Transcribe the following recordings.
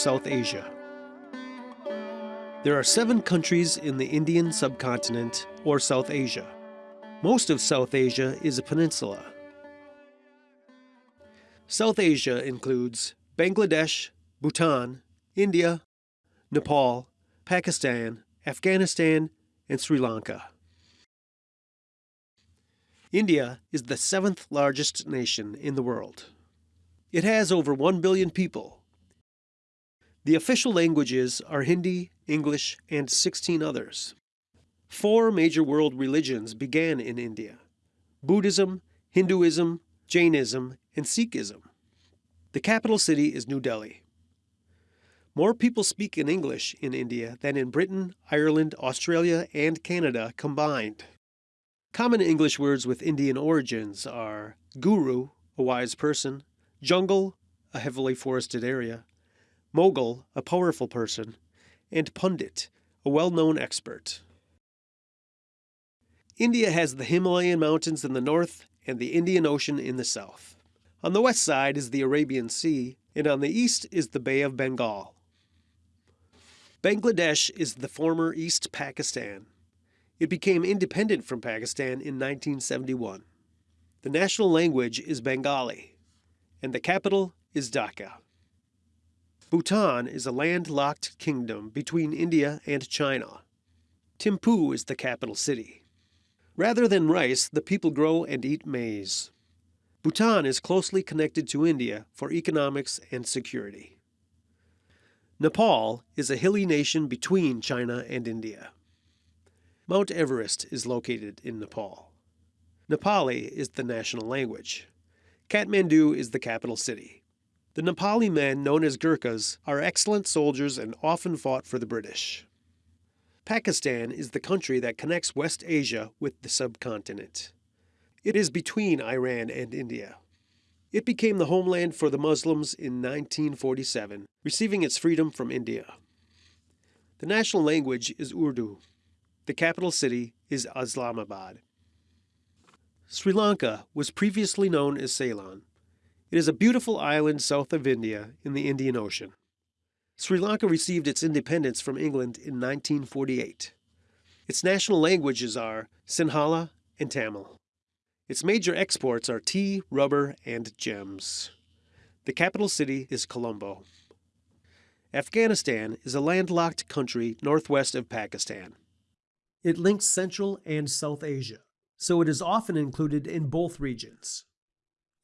South Asia. There are seven countries in the Indian subcontinent or South Asia. Most of South Asia is a peninsula. South Asia includes Bangladesh, Bhutan, India, Nepal, Pakistan, Afghanistan, and Sri Lanka. India is the seventh largest nation in the world. It has over 1 billion people. The official languages are Hindi, English, and 16 others. Four major world religions began in India Buddhism, Hinduism, Jainism, and Sikhism. The capital city is New Delhi. More people speak in English in India than in Britain, Ireland, Australia, and Canada combined. Common English words with Indian origins are guru, a wise person, jungle, a heavily forested area, mogul, a powerful person, and pundit, a well known expert. India has the Himalayan mountains in the north and the Indian Ocean in the south. On the west side is the Arabian Sea, and on the east is the Bay of Bengal. Bangladesh is the former East Pakistan, it became independent from Pakistan in 1971. The national language is Bengali, and the capital is Dhaka. Bhutan is a landlocked kingdom between India and China. Thimphu is the capital city. Rather than rice, the people grow and eat maize. Bhutan is closely connected to India for economics and security. Nepal is a hilly nation between China and India. Mount Everest is located in Nepal. Nepali is the national language. Kathmandu is the capital city. The Nepali men, known as Gurkhas, are excellent soldiers and often fought for the British. Pakistan is the country that connects West Asia with the subcontinent. It is between Iran and India. It became the homeland for the Muslims in 1947, receiving its freedom from India. The national language is Urdu. The capital city is Islamabad. Sri Lanka was previously known as Ceylon. It is a beautiful island south of India in the Indian Ocean. Sri Lanka received its independence from England in 1948. Its national languages are Sinhala and Tamil. Its major exports are tea, rubber, and gems. The capital city is Colombo. Afghanistan is a landlocked country northwest of Pakistan. It links Central and South Asia, so it is often included in both regions.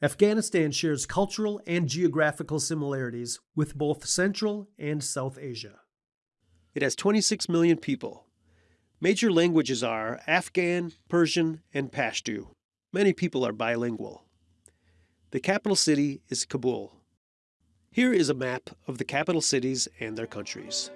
Afghanistan shares cultural and geographical similarities with both Central and South Asia. It has 26 million people. Major languages are Afghan, Persian, and Pashto. Many people are bilingual. The capital city is Kabul. Here is a map of the capital cities and their countries.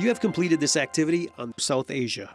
You have completed this activity on South Asia.